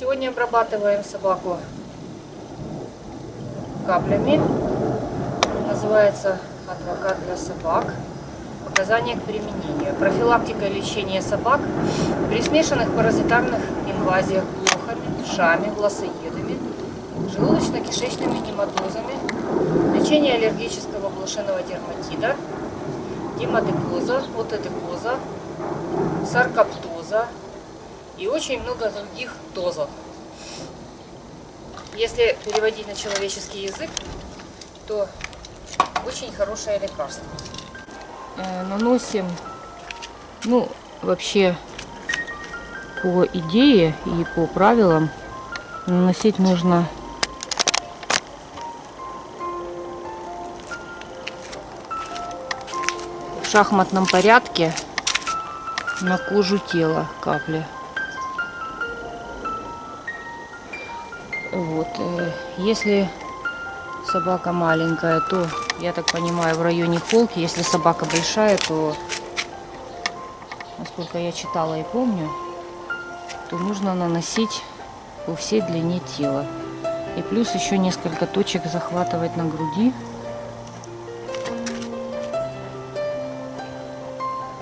Сегодня обрабатываем собаку каплями. Называется адвокат для собак. Показания к применению. Профилактика и лечение собак при смешанных паразитарных инвазиях блохами, шами, глазоедами, желудочно-кишечными нематозами, лечение аллергического блошиного дерматита, гемодекоза, отедекоза, саркоптоза и очень много других дозов. Если переводить на человеческий язык, то очень хорошее лекарство. Э, наносим, ну, вообще, по идее и по правилам, наносить нужно в шахматном порядке на кожу тела капли. Вот. Э, если собака маленькая, то, я так понимаю, в районе холки. Если собака большая, то, насколько я читала и помню, то нужно наносить по всей длине тела. И плюс еще несколько точек захватывать на груди.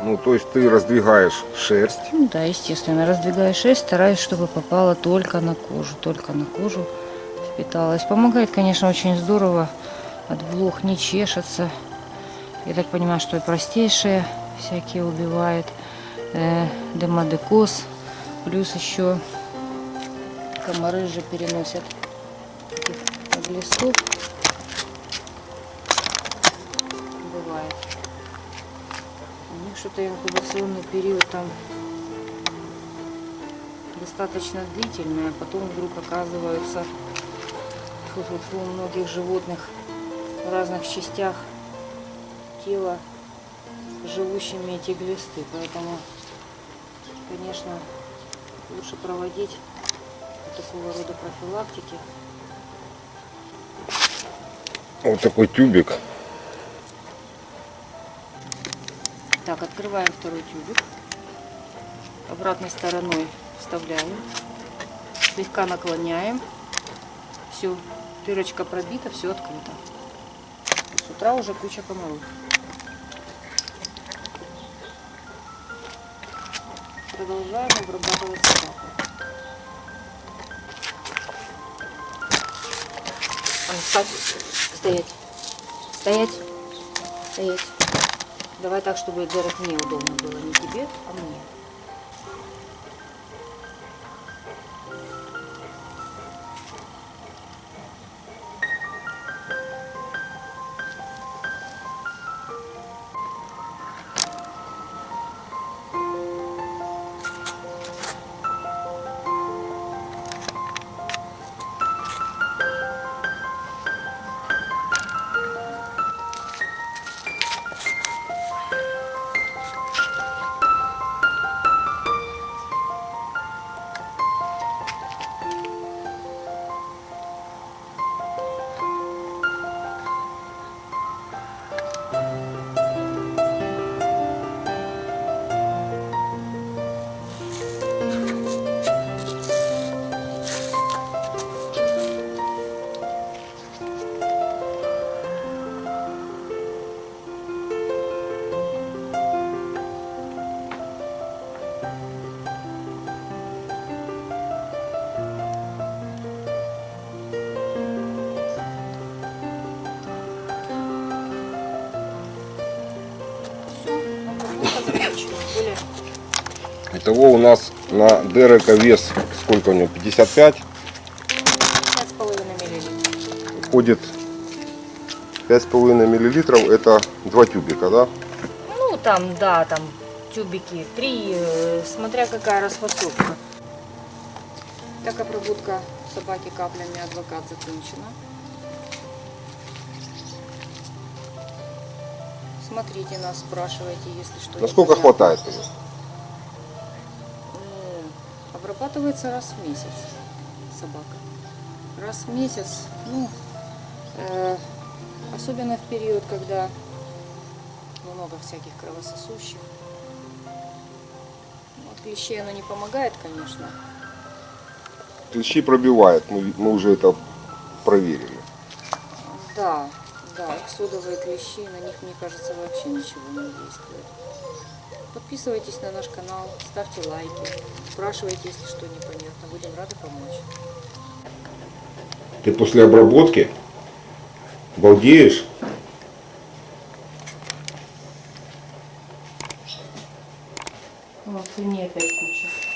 Ну, то есть ты раздвигаешь шерсть. Ну, да, естественно, раздвигаешь шерсть, стараюсь, чтобы попала только на кожу, только на кожу впиталась. Помогает, конечно, очень здорово. От блох не чешется. Я так понимаю, что и простейшие всякие убивает. Э, демодекоз. Плюс еще комары же переносят глистов. Что-то инкубационный период там достаточно длительный, а потом вдруг оказываются фу -фу -фу, у многих животных в разных частях тела живущими эти глисты. Поэтому, конечно, лучше проводить такого рода профилактики. Вот такой тюбик. Так, открываем второй тюбик. Обратной стороной вставляем. Слегка наклоняем. Все, дырочка пробита, все открыто. С утра уже куча комаров. Продолжаем обрабатывать собаку. А. Стоять. Стоять. Стоять. Давай так, чтобы Дерек мне удобно было. Не тебе, а мне. Итого у нас на Дерека вес, сколько у него, 55? 5,5 миллилитров. Входит 5,5 миллилитров, это два тюбика, да? Ну, там, да, там тюбики, три, э, смотря какая расфасовка. Так, обработка собаки каплями адвокат закончена. Смотрите нас, спрашивайте, если что. Насколько непонятно. хватает? тебе? Ну, обрабатывается раз в месяц собака. Раз в месяц, ну, э, особенно в период, когда много всяких кровососущих. От клещей оно не помогает, конечно. клещи пробивает, мы, мы уже это проверили. Да, да, содовые клещи, на них, мне кажется, вообще ничего не действует. Подписывайтесь на наш канал, ставьте лайки, спрашивайте, если что непонятно, будем рады помочь. Ты после обработки балдеешь? О, свиней опять куча.